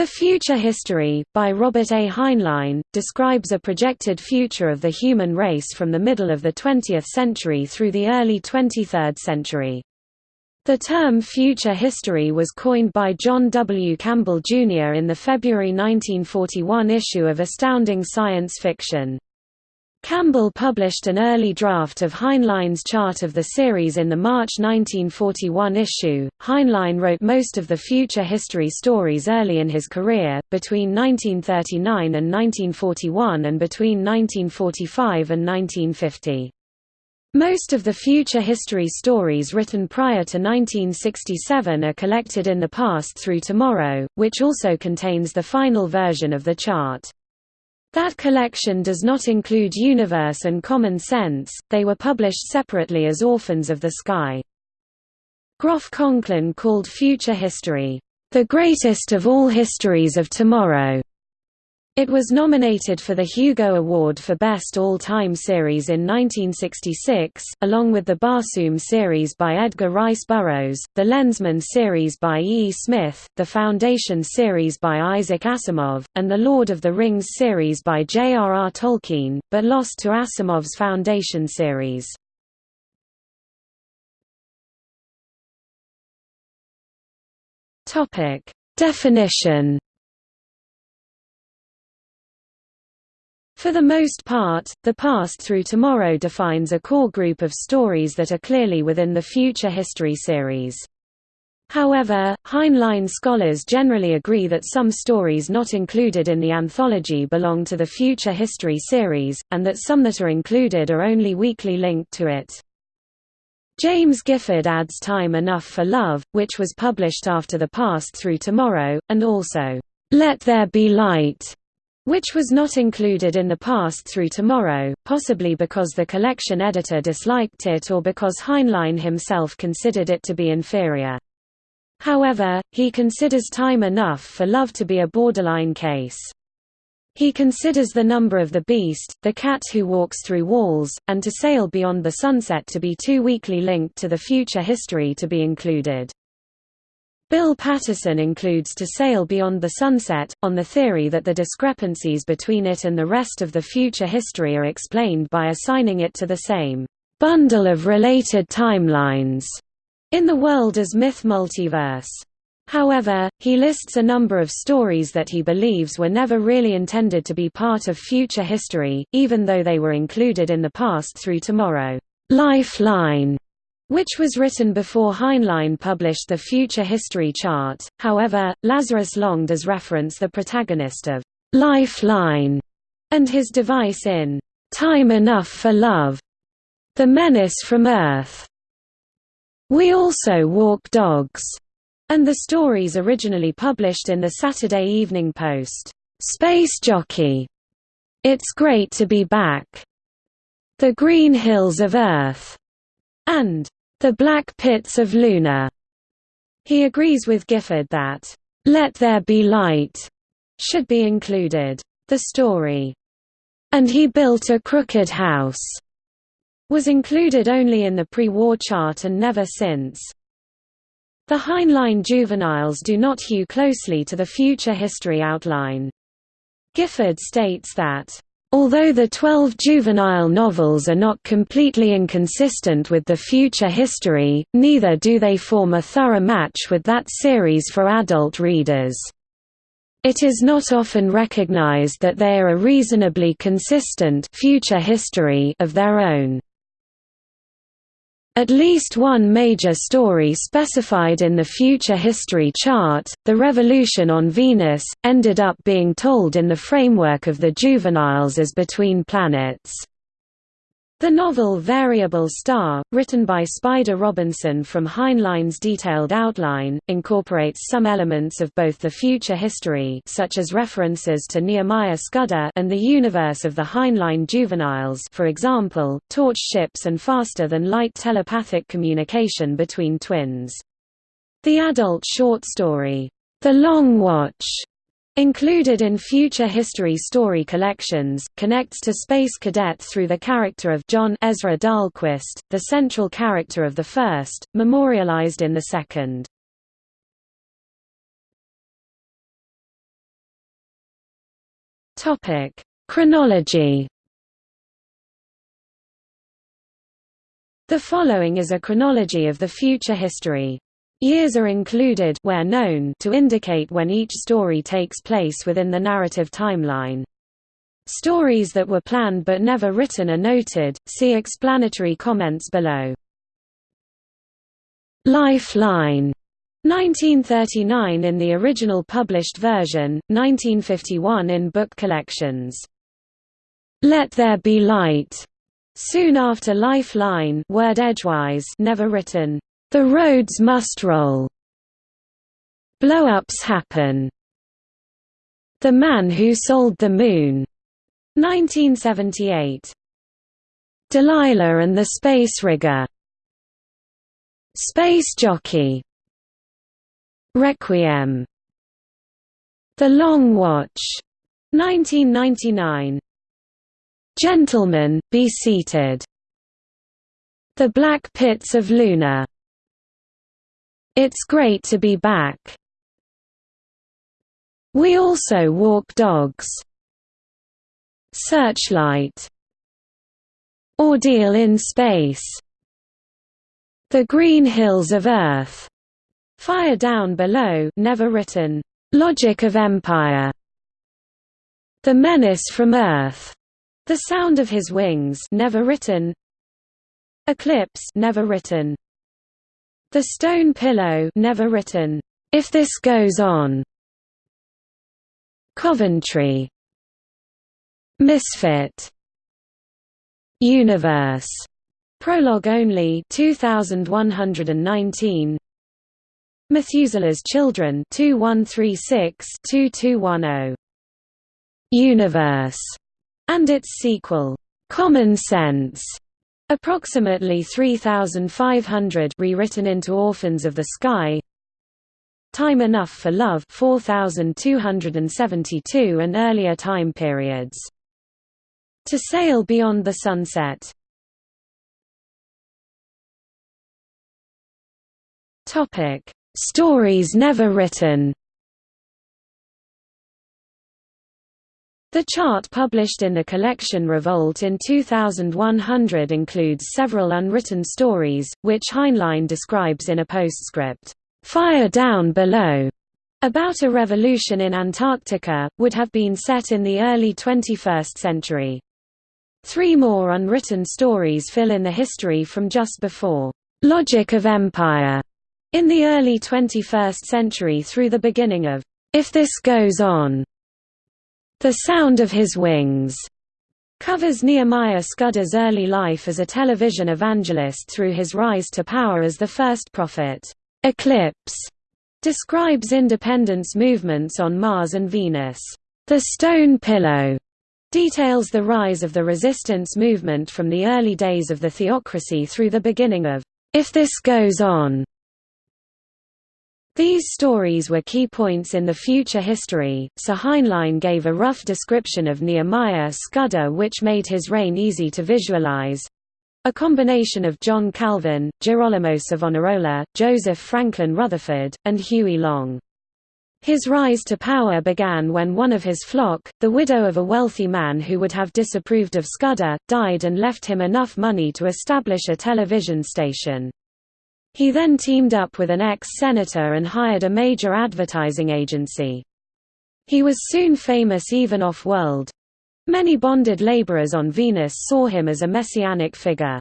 The Future History, by Robert A. Heinlein, describes a projected future of the human race from the middle of the 20th century through the early 23rd century. The term future history was coined by John W. Campbell, Jr. in the February 1941 issue of Astounding Science Fiction. Campbell published an early draft of Heinlein's chart of the series in the March 1941 issue. Heinlein wrote most of the future history stories early in his career, between 1939 and 1941 and between 1945 and 1950. Most of the future history stories written prior to 1967 are collected in The Past Through Tomorrow, which also contains the final version of the chart. That collection does not include Universe and Common Sense, they were published separately as Orphans of the Sky. Groff Conklin called Future History, "...the greatest of all histories of tomorrow." It was nominated for the Hugo Award for Best All-Time Series in 1966, along with the Barsoom series by Edgar Rice Burroughs, the Lensman series by E. Smith, the Foundation series by Isaac Asimov, and the Lord of the Rings series by J. R. R. Tolkien, but lost to Asimov's Foundation series. Definition For the most part, The Past Through Tomorrow defines a core group of stories that are clearly within the Future History series. However, Heinlein scholars generally agree that some stories not included in the anthology belong to the Future History series, and that some that are included are only weakly linked to it. James Gifford adds Time Enough for Love, which was published after The Past Through Tomorrow, and also, Let There Be Light, which was not included in the past through tomorrow, possibly because the collection editor disliked it or because Heinlein himself considered it to be inferior. However, he considers Time Enough for Love to be a borderline case. He considers The Number of the Beast, The Cat Who Walks Through Walls, and To Sail Beyond the Sunset to be too weakly linked to the future history to be included. Bill Patterson includes To Sail Beyond the Sunset, on the theory that the discrepancies between it and the rest of the future history are explained by assigning it to the same bundle of related timelines in the world as myth multiverse. However, he lists a number of stories that he believes were never really intended to be part of future history, even though they were included in the past through tomorrow. Lifeline which was written before Heinlein published the Future History Chart. However, Lazarus Long does reference the protagonist of Lifeline and his device in Time Enough for Love, The Menace from Earth. We also walk dogs, and the stories originally published in the Saturday Evening Post. Space Jockey, It's Great to Be Back, The Green Hills of Earth, and the Black Pits of Luna. He agrees with Gifford that, Let There Be Light should be included. The story, And He Built a Crooked House, was included only in the pre-war chart and never since. The Heinlein juveniles do not hew closely to the future history outline. Gifford states that Although the twelve juvenile novels are not completely inconsistent with the future history, neither do they form a thorough match with that series for adult readers. It is not often recognized that they are a reasonably consistent future history of their own. At least one major story specified in the Future History chart, The Revolution on Venus, ended up being told in the framework of the juveniles as Between Planets. The novel Variable Star, written by Spider Robinson from Heinlein's detailed outline, incorporates some elements of both the future history such as references to Nehemiah Scudder and the universe of the Heinlein juveniles for example, torch ships and faster-than-light telepathic communication between twins. The adult short story, The Long Watch, Included in future history story collections, connects to Space Cadet through the character of John Ezra Dahlquist, the central character of the first, memorialized in the second. Topic: Chronology. The following is a chronology of the future history. Years are included where known to indicate when each story takes place within the narrative timeline. Stories that were planned but never written are noted, see explanatory comments below. Lifeline 1939 in the original published version, 1951 in book collections. Let There Be Light, soon after Lifeline word edgewise never written. The roads must roll. Blow-ups happen. The Man Who Sold the Moon, 1978. Delilah and the Space Rigger. Space Jockey Requiem The Long Watch 1999 Gentlemen, be seated The Black Pits of Luna It's great to be back We also walk dogs Searchlight Ordeal in Space The Green Hills of Earth Fire Down Below never written. Logic of Empire. The Menace from Earth. The Sound of His Wings never written. Eclipse never written. The Stone Pillow never written. If This Goes On. Coventry. Misfit. Universe. Prologue only 2119 Methuselah's Children 2136-2210. Universe, and its sequel, Common Sense, approximately 3,500 rewritten into Orphans of the Sky. Time Enough for Love 4272 and earlier time periods. To Sail Beyond the Sunset. Topic Stories never written The chart published in the collection Revolt in 2100 includes several unwritten stories, which Heinlein describes in a postscript, "'Fire Down Below' about a revolution in Antarctica, would have been set in the early 21st century. Three more unwritten stories fill in the history from just before, "'Logic of Empire' In the early 21st century through the beginning of If This Goes On, The Sound of His Wings covers Nehemiah Scudder's early life as a television evangelist through his rise to power as the first prophet. Eclipse describes independence movements on Mars and Venus. The Stone Pillow details the rise of the resistance movement from the early days of the theocracy through the beginning of If This Goes On, these stories were key points in the future history, so Heinlein gave a rough description of Nehemiah Scudder which made his reign easy to visualize. A combination of John Calvin, Girolamo Savonarola, Joseph Franklin Rutherford, and Huey Long. His rise to power began when one of his flock, the widow of a wealthy man who would have disapproved of Scudder, died and left him enough money to establish a television station. He then teamed up with an ex-senator and hired a major advertising agency. He was soon famous even off-world. Many bonded laborers on Venus saw him as a messianic figure.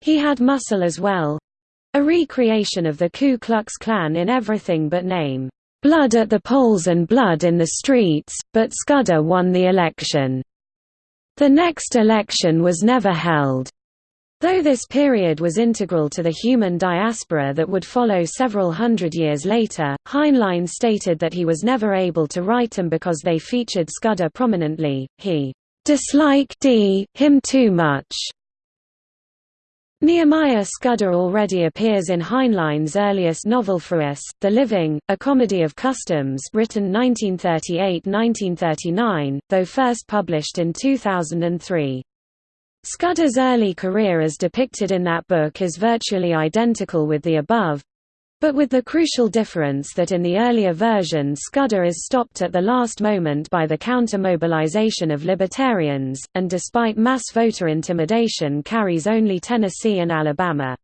He had muscle as well. A recreation of the Ku Klux Klan in everything but name. Blood at the polls and blood in the streets, but Scudder won the election. The next election was never held. Though this period was integral to the human diaspora that would follow several hundred years later, Heinlein stated that he was never able to write them because they featured Scudder prominently, he disliked him too much. Nehemiah Scudder already appears in Heinlein's earliest novel For Us, The Living, a comedy of customs written 1938–1939, though first published in 2003. Scudder's early career as depicted in that book is virtually identical with the above. But with the crucial difference that in the earlier version Scudder is stopped at the last moment by the counter-mobilization of libertarians, and despite mass voter intimidation carries only Tennessee and Alabama.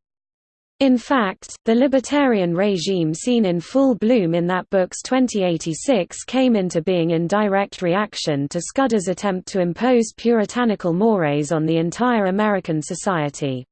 In fact, the libertarian regime seen in full bloom in that book's 2086 came into being in direct reaction to Scudder's attempt to impose puritanical mores on the entire American society.